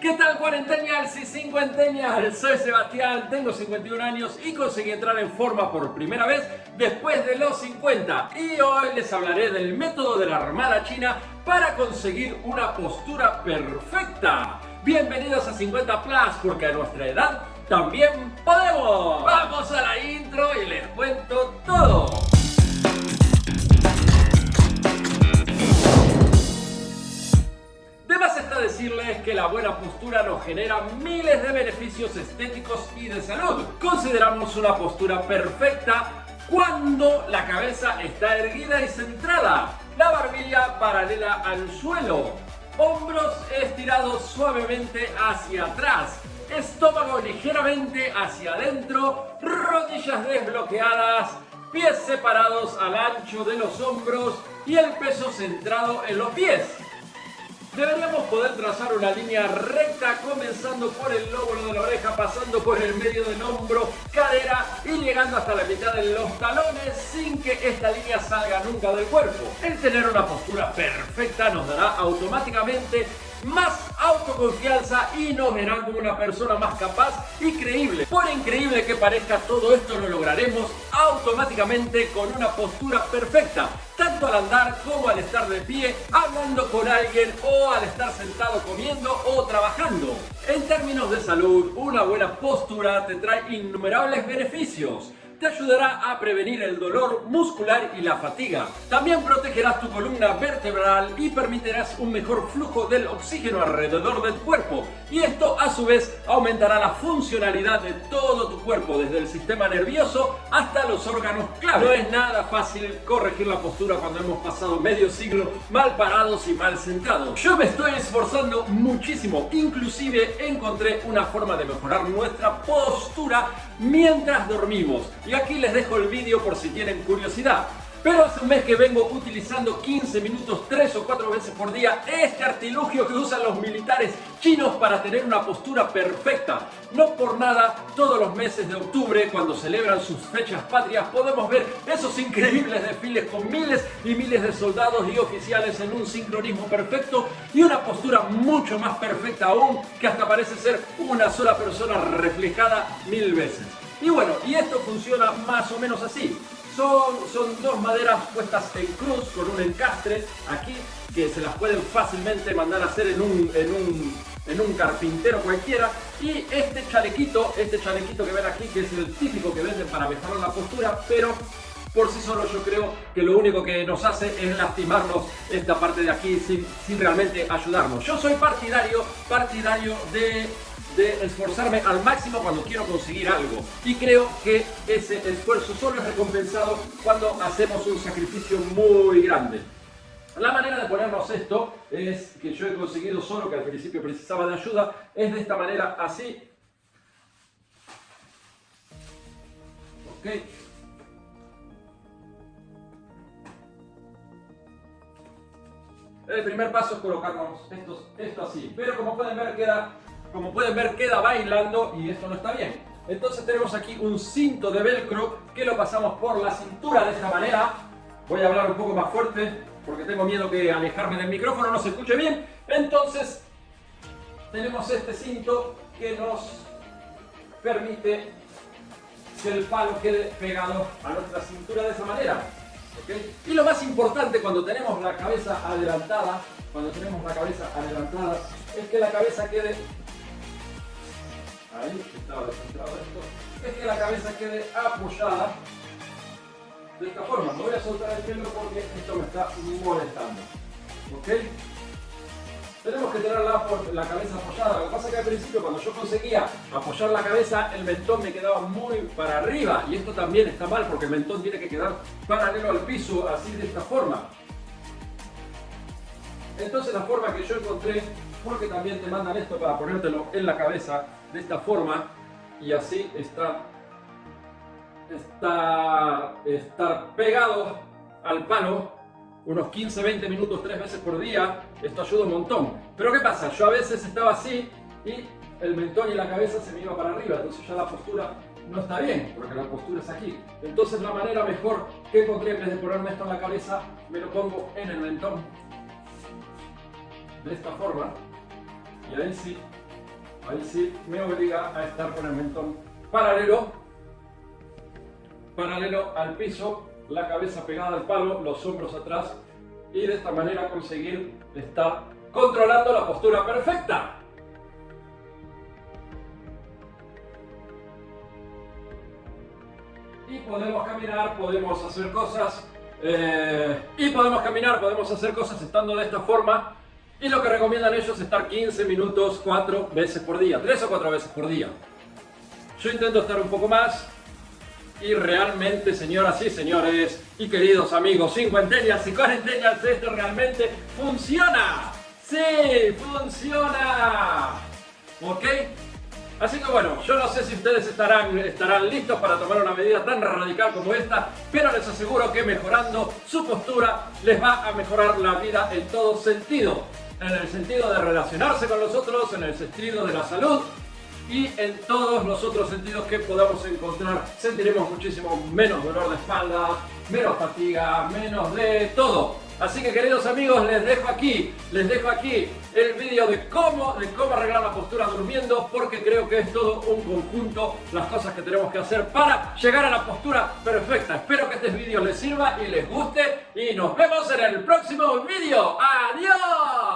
¿Qué tal cuarenteñals y cincuenteñals? Soy Sebastián, tengo 51 años y conseguí entrar en forma por primera vez después de los 50 y hoy les hablaré del método de la armada china para conseguir una postura perfecta. Bienvenidos a 50 Plus porque a nuestra edad también podemos. Vamos genera miles de beneficios estéticos y de salud. Consideramos una postura perfecta cuando la cabeza está erguida y centrada, la barbilla paralela al suelo, hombros estirados suavemente hacia atrás, estómago ligeramente hacia adentro, rodillas desbloqueadas, pies separados al ancho de los hombros y el peso centrado en los pies. Deberíamos poder trazar una línea recta comenzando por el lóbulo de la oreja, pasando por el medio del hombro, cadera y llegando hasta la mitad de los talones sin que esta línea salga nunca del cuerpo. El tener una postura perfecta nos dará automáticamente más autoconfianza y nos verán como una persona más capaz y creíble. Por increíble que parezca, todo esto lo lograremos automáticamente con una postura perfecta, tanto al andar como al estar de pie, hablando con alguien o al estar sentado comiendo o trabajando. En términos de salud, una buena postura te trae innumerables beneficios te ayudará a prevenir el dolor muscular y la fatiga. También protegerás tu columna vertebral y permitirás un mejor flujo del oxígeno alrededor del cuerpo. Y esto a su vez aumentará la funcionalidad de todo tu cuerpo, desde el sistema nervioso hasta los órganos clave. No es nada fácil corregir la postura cuando hemos pasado medio siglo mal parados y mal sentados. Yo me estoy esforzando muchísimo, inclusive encontré una forma de mejorar nuestra postura mientras dormimos. Y aquí les dejo el vídeo por si tienen curiosidad. Pero hace un mes que vengo utilizando 15 minutos 3 o 4 veces por día este artilugio que usan los militares chinos para tener una postura perfecta. No por nada, todos los meses de octubre, cuando celebran sus fechas patrias, podemos ver esos increíbles desfiles con miles y miles de soldados y oficiales en un sincronismo perfecto y una postura mucho más perfecta aún, que hasta parece ser una sola persona reflejada mil veces. Y bueno, y esto funciona más o menos así. Son, son dos maderas puestas en cruz con un encastre aquí que se las pueden fácilmente mandar a hacer en un, en un, en un carpintero cualquiera. Y este chalequito, este chalequito que ven aquí, que es el típico que venden para mejorar la postura, pero por sí solo yo creo que lo único que nos hace es lastimarnos esta parte de aquí sin, sin realmente ayudarnos. Yo soy partidario, partidario de de esforzarme al máximo cuando quiero conseguir algo. Y creo que ese esfuerzo solo es recompensado cuando hacemos un sacrificio muy grande. La manera de ponernos esto es que yo he conseguido solo, que al principio precisaba de ayuda, es de esta manera, así. Ok. El primer paso es colocarnos esto así, pero como pueden ver queda como pueden ver queda bailando y esto no está bien. Entonces tenemos aquí un cinto de velcro que lo pasamos por la cintura de esta manera. Voy a hablar un poco más fuerte porque tengo miedo que alejarme del micrófono no se escuche bien. Entonces tenemos este cinto que nos permite que el palo quede pegado a nuestra cintura de esa manera. Y lo más importante cuando tenemos la cabeza adelantada, cuando tenemos la cabeza adelantada, es que la cabeza quede ahí estaba descentrado esto, es que la cabeza quede apoyada de esta forma. No voy a soltar el pelo porque esto me está molestando. ¿Ok? Tenemos que tener la, la, cabeza apoyada. Lo que pasa es que al principio cuando yo conseguía apoyar la cabeza, el mentón me quedaba muy para arriba. Y esto también está mal porque el mentón tiene que quedar paralelo al piso, así de esta forma. Entonces la forma que yo encontré, porque también te mandan esto para ponértelo en la cabeza, de esta forma y así estar, estar, estar pegado al palo unos 15-20 minutos tres veces por día, esto ayuda un montón. Pero ¿qué pasa? Yo a veces estaba así y el mentón y la cabeza se me iba para arriba, entonces ya la postura no está bien, porque la postura es aquí. Entonces la manera mejor que encontré, en vez de ponerme esto en la cabeza, me lo pongo en el mentón. De esta forma. Y ahí sí Ahí sí me obliga a estar con el mentón paralelo, paralelo al piso, la cabeza pegada al palo, los hombros atrás y de esta manera conseguir estar controlando la postura perfecta. Y podemos caminar, podemos hacer cosas, eh, y podemos caminar, podemos hacer cosas estando de esta forma. Y lo que recomiendan ellos es estar 15 minutos 4 veces por día, 3 o 4 veces por día. Yo intento estar un poco más, y realmente, señoras y señores, y queridos amigos cincuentennials y cuarentennials, esto realmente funciona. ¡Sí! ¡Funciona! ¿Ok? Así que bueno, yo no sé si ustedes estarán, estarán listos para tomar una medida tan radical como esta, pero les aseguro que mejorando su postura les va a mejorar la vida en todo sentido. En el sentido de relacionarse con los otros, en el sentido de la salud, y en todos los otros sentidos que podamos encontrar sentiremos muchísimo menos dolor de espalda, menos fatiga, menos de todo. Así que queridos amigos, les dejo aquí, les dejo aquí el vídeo de cómo, de cómo arreglar la postura durmiendo, porque creo que es todo un conjunto las cosas que tenemos que hacer para llegar a la postura perfecta. Espero que este vídeo les sirva y les guste y nos vemos en el próximo vídeo. ¡Adiós!